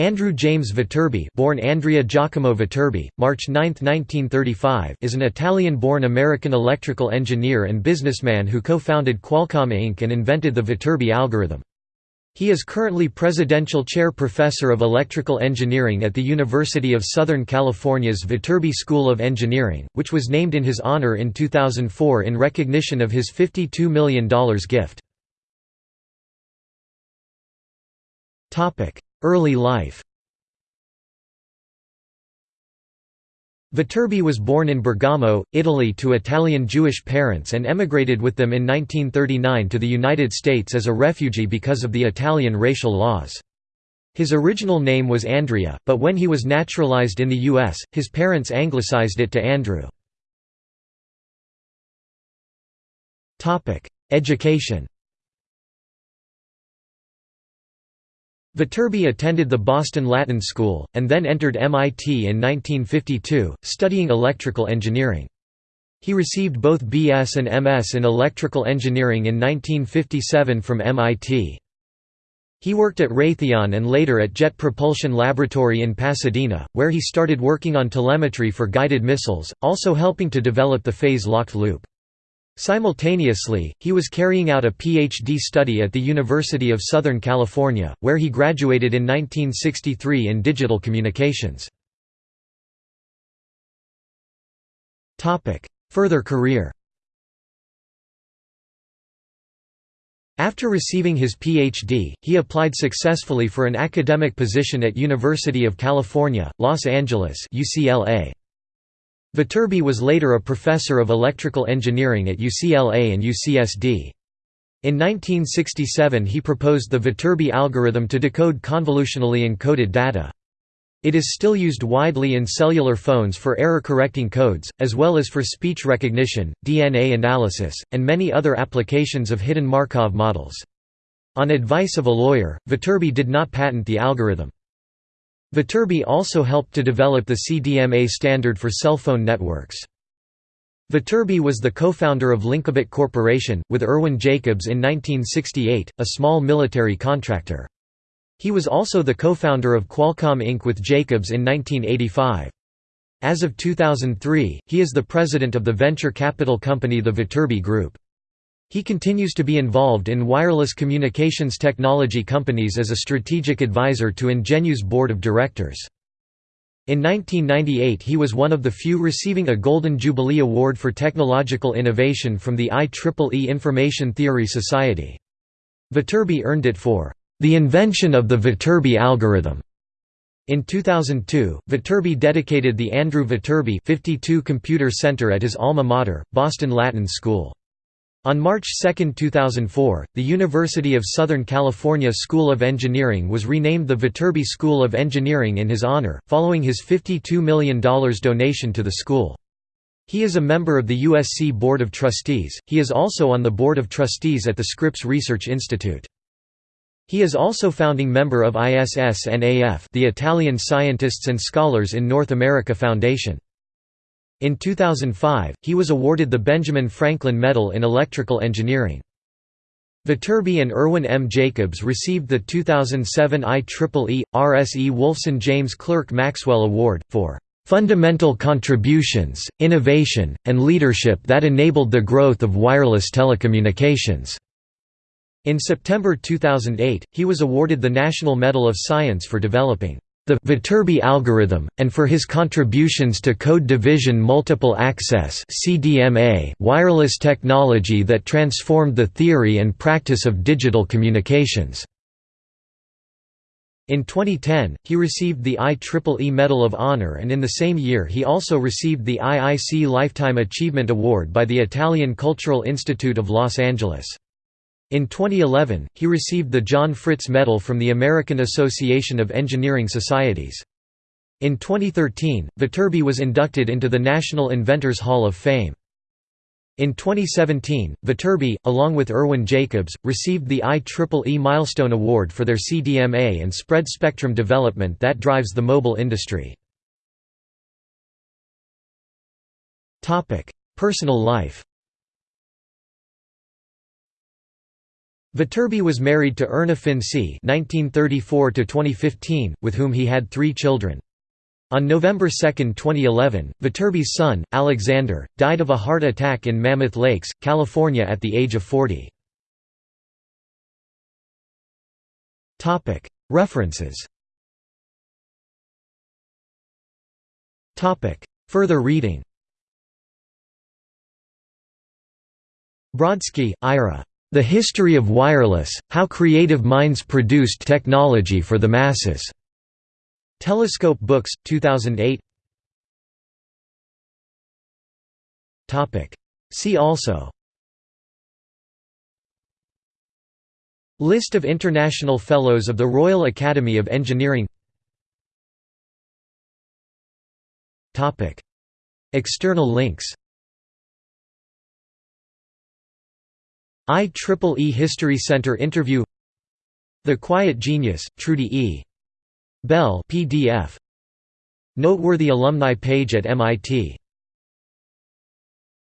Andrew James Viterbi born Andrea Giacomo Viterbi, March 9, 1935 is an Italian-born American electrical engineer and businessman who co-founded Qualcomm Inc. and invented the Viterbi algorithm. He is currently Presidential Chair Professor of Electrical Engineering at the University of Southern California's Viterbi School of Engineering, which was named in his honor in 2004 in recognition of his $52 million gift. Early life Viterbi was born in Bergamo, Italy to Italian Jewish parents and emigrated with them in 1939 to the United States as a refugee because of the Italian racial laws. His original name was Andrea, but when he was naturalized in the U.S., his parents anglicized it to Andrew. Education Viterbi attended the Boston Latin School, and then entered MIT in 1952, studying electrical engineering. He received both BS and MS in electrical engineering in 1957 from MIT. He worked at Raytheon and later at Jet Propulsion Laboratory in Pasadena, where he started working on telemetry for guided missiles, also helping to develop the phase-locked loop. Simultaneously, he was carrying out a PhD study at the University of Southern California, where he graduated in 1963 in digital communications. Further career After receiving his PhD, he applied successfully for an academic position at University of California, Los Angeles UCLA. Viterbi was later a professor of electrical engineering at UCLA and UCSD. In 1967 he proposed the Viterbi algorithm to decode convolutionally encoded data. It is still used widely in cellular phones for error-correcting codes, as well as for speech recognition, DNA analysis, and many other applications of hidden Markov models. On advice of a lawyer, Viterbi did not patent the algorithm. Viterbi also helped to develop the CDMA standard for cell phone networks. Viterbi was the co-founder of Linkabit Corporation, with Irwin Jacobs in 1968, a small military contractor. He was also the co-founder of Qualcomm Inc. with Jacobs in 1985. As of 2003, he is the president of the venture capital company the Viterbi Group. He continues to be involved in wireless communications technology companies as a strategic advisor to Ingenu's board of directors. In 1998 he was one of the few receiving a Golden Jubilee Award for Technological Innovation from the IEEE Information Theory Society. Viterbi earned it for the invention of the Viterbi algorithm. In 2002, Viterbi dedicated the Andrew Viterbi 52 Computer Center at his alma mater, Boston Latin School. On March 2, 2004, the University of Southern California School of Engineering was renamed the Viterbi School of Engineering in his honor, following his $52 million donation to the school. He is a member of the USC Board of Trustees, he is also on the Board of Trustees at the Scripps Research Institute. He is also founding member of ISS-NAF the Italian Scientists and Scholars in North America Foundation. In 2005, he was awarded the Benjamin Franklin Medal in Electrical Engineering. Viterbi and Irwin M. Jacobs received the 2007 IEEE, RSE Wolfson James Clerk Maxwell Award, for "...fundamental contributions, innovation, and leadership that enabled the growth of wireless telecommunications." In September 2008, he was awarded the National Medal of Science for developing the Viterbi algorithm, and for his contributions to code division multiple access wireless technology that transformed the theory and practice of digital communications. In 2010, he received the IEEE Medal of Honor and in the same year he also received the IIC Lifetime Achievement Award by the Italian Cultural Institute of Los Angeles. In 2011, he received the John Fritz Medal from the American Association of Engineering Societies. In 2013, Viterbi was inducted into the National Inventors Hall of Fame. In 2017, Viterbi, along with Irwin Jacobs, received the IEEE Milestone Award for their CDMA and spread spectrum development that drives the mobile industry. Personal life Viterbi was married to Erna Finci (1934–2015), with whom he had three children. On November 2, 2011, Viterbi's son, Alexander, died of a heart attack in Mammoth Lakes, California at the age of 40. References Further reading Brodsky, Ira. The History of Wireless, How Creative Minds Produced Technology for the Masses. Telescope Books, 2008 See also. List of International Fellows of the Royal Academy of Engineering. External links IEEE History Center interview The Quiet Genius, Trudy E. Bell PDF. Noteworthy alumni page at MIT